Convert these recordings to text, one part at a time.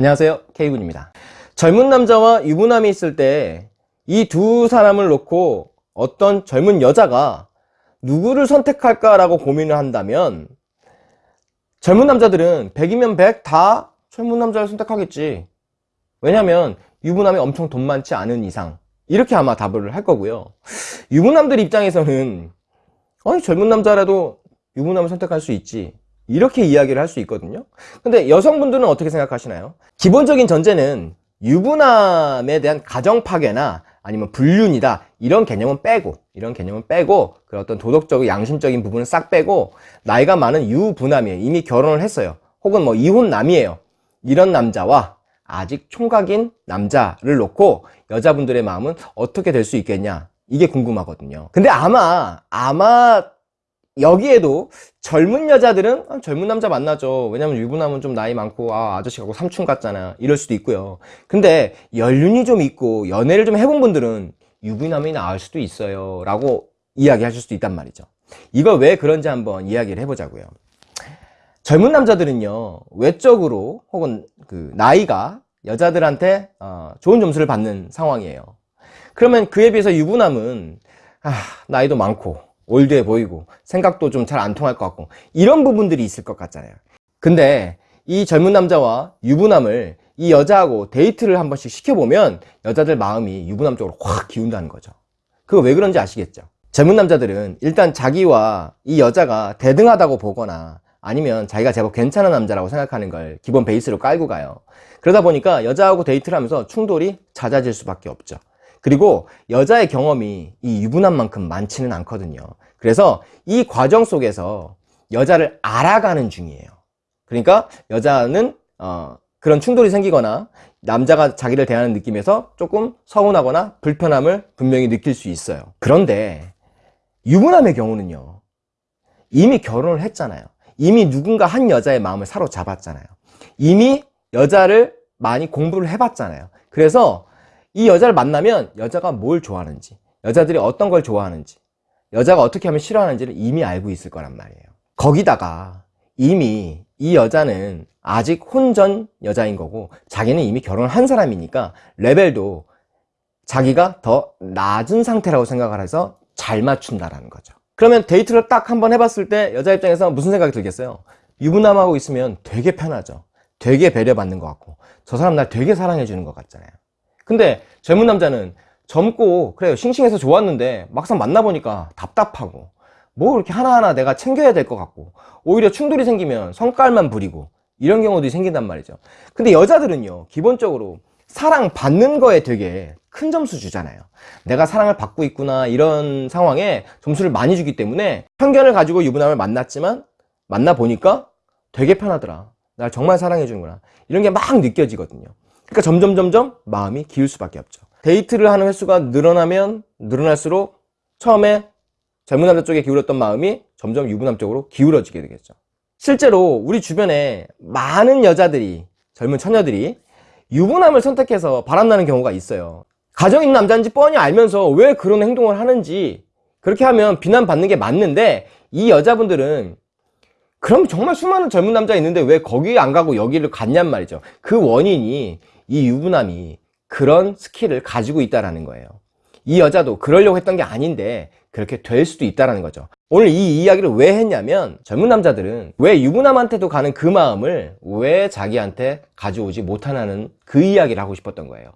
안녕하세요. K군입니다. 젊은 남자와 유부남이 있을 때 이 두 사람을 놓고 어떤 젊은 여자가 누구를 선택할까 라고 고민을 한다면 젊은 남자들은 100이면 100 다 젊은 남자를 선택하겠지. 왜냐면 유부남이 엄청 돈 많지 않은 이상. 이렇게 아마 답을 할 거고요. 유부남들 입장에서는 아니 젊은 남자라도 유부남을 선택할 수 있지 이렇게 이야기를 할 수 있거든요. 근데 여성분들은 어떻게 생각하시나요? 기본적인 전제는 유부남에 대한 가정 파괴나 아니면 불륜이다. 이런 개념은 빼고 이런 개념은 빼고 그 어떤 도덕적이고 양심적인 부분은 싹 빼고 나이가 많은 유부남이에요. 이미 결혼을 했어요. 혹은 뭐 이혼남이에요. 이런 남자와 아직 총각인 남자를 놓고 여자분들의 마음은 어떻게 될 수 있겠냐? 이게 궁금하거든요. 근데 아마 아마 여기에도 젊은 여자들은 아, 젊은 남자 만나죠. 왜냐면 유부남은 좀 나이 많고 아 아저씨 하고 삼촌 같잖아. 이럴 수도 있고요. 근데 연륜이 좀 있고 연애를 좀 해본 분들은 유부남이 나을 수도 있어요. 라고 이야기하실 수도 있단 말이죠. 이거 왜 그런지 한번 이야기를 해보자고요. 젊은 남자들은요 외적으로 혹은 그 나이가 여자들한테 어, 좋은 점수를 받는 상황이에요. 그러면 그에 비해서 유부남은 아, 나이도 많고 올드해 보이고 생각도 좀 잘 안 통할 것 같고 이런 부분들이 있을 것 같잖아요. 근데 이 젊은 남자와 유부남을 이 여자하고 데이트를 한 번씩 시켜보면 여자들 마음이 유부남 쪽으로 확 기운다는 거죠. 그거 왜 그런지 아시겠죠? 젊은 남자들은 일단 자기와 이 여자가 대등하다고 보거나 아니면 자기가 제법 괜찮은 남자라고 생각하는 걸 기본 베이스로 깔고 가요. 그러다 보니까 여자하고 데이트를 하면서 충돌이 잦아질 수밖에 없죠 그리고 여자의 경험이 이 유부남 만큼 많지는 않거든요. 그래서 이 과정 속에서 여자를 알아가는 중이에요. 그러니까 여자는 어, 그런 충돌이 생기거나 남자가 자기를 대하는 느낌에서 조금 서운하거나 불편함을 분명히 느낄 수 있어요. 그런데 유부남의 경우는요 이미 결혼을 했잖아요. 이미 누군가 한 여자의 마음을 사로잡았잖아요. 이미 여자를 많이 공부를 해봤잖아요. 그래서 이 여자를 만나면 여자가 뭘 좋아하는지 여자들이 어떤 걸 좋아하는지 여자가 어떻게 하면 싫어하는지를 이미 알고 있을 거란 말이에요. 거기다가 이미 이 여자는 아직 혼전 여자인 거고 자기는 이미 결혼을 한 사람이니까 레벨도 자기가 더 낮은 상태라고 생각을 해서 잘 맞춘다라는 거죠. 그러면 데이트를 딱 한 번 해봤을 때 여자 입장에서 무슨 생각이 들겠어요? 유부남하고 있으면 되게 편하죠. 되게 배려받는 것 같고 저 사람 날 되게 사랑해 주는 것 같잖아요 근데 젊은 남자는 젊고 그래요 싱싱해서 좋았는데 막상 만나보니까 답답하고 뭐 이렇게 하나하나 내가 챙겨야 될 것 같고 오히려 충돌이 생기면 성깔만 부리고 이런 경우도 생긴단 말이죠. 근데 여자들은요 기본적으로 사랑 받는 거에 되게 큰 점수 주잖아요. 내가 사랑을 받고 있구나 이런 상황에 점수를 많이 주기 때문에 편견을 가지고 유부남을 만났지만 만나보니까 되게 편하더라. 날 정말 사랑해 주는구나. 이런 게 막 느껴지거든요 그러니까 점점 점점 마음이 기울 수밖에 없죠. 데이트를 하는 횟수가 늘어나면 늘어날수록 처음에 젊은 남자 쪽에 기울었던 마음이 점점 유부남 쪽으로 기울어지게 되겠죠. 실제로 우리 주변에 많은 여자들이 젊은 처녀들이 유부남을 선택해서 바람나는 경우가 있어요. 가정 있는 남자인지 뻔히 알면서 왜 그런 행동을 하는지 그렇게 하면 비난받는 게 맞는데 이 여자분들은 그럼 정말 수많은 젊은 남자 있는데 왜 거기 안 가고 여기를 갔냔 말이죠. 그 원인이 이 유부남이 그런 스킬을 가지고 있다는 거예요. 이 여자도 그러려고 했던 게 아닌데 그렇게 될 수도 있다는 거죠. 오늘 이 이야기를 왜 했냐면 젊은 남자들은 왜 유부남한테도 가는 그 마음을 왜 자기한테 가져오지 못하냐는 그 이야기를 하고 싶었던 거예요.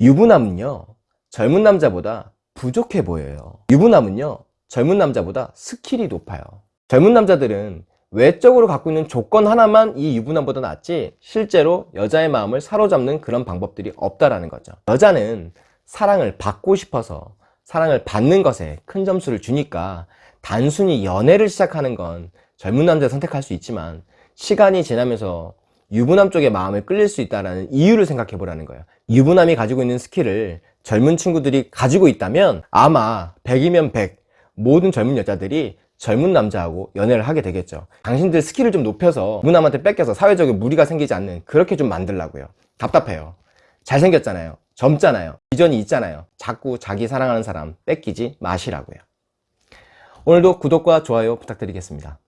유부남은요 젊은 남자보다 부족해 보여요. 유부남은요 젊은 남자보다 스킬이 높아요. 젊은 남자들은 외적으로 갖고 있는 조건 하나만 이 유부남보다 낫지 실제로 여자의 마음을 사로잡는 그런 방법들이 없다라는 거죠. 여자는 사랑을 받고 싶어서 사랑을 받는 것에 큰 점수를 주니까 단순히 연애를 시작하는 건 젊은 남자 선택할 수 있지만 시간이 지나면서 유부남 쪽의 마음을 끌릴 수 있다는 이유를 생각해 보라는 거예요. 유부남이 가지고 있는 스킬을 젊은 친구들이 가지고 있다면 아마 100이면 100 모든 젊은 여자들이 젊은 남자하고 연애를 하게 되겠죠. 당신들 스킬을 좀 높여서 유부남한테 뺏겨서 사회적인 무리가 생기지 않는 그렇게 좀 만들라고요. 답답해요. 잘생겼잖아요. 젊잖아요. 비전이 있잖아요. 자꾸 자기 사랑하는 사람 뺏기지 마시라고요. 오늘도 구독과 좋아요 부탁드리겠습니다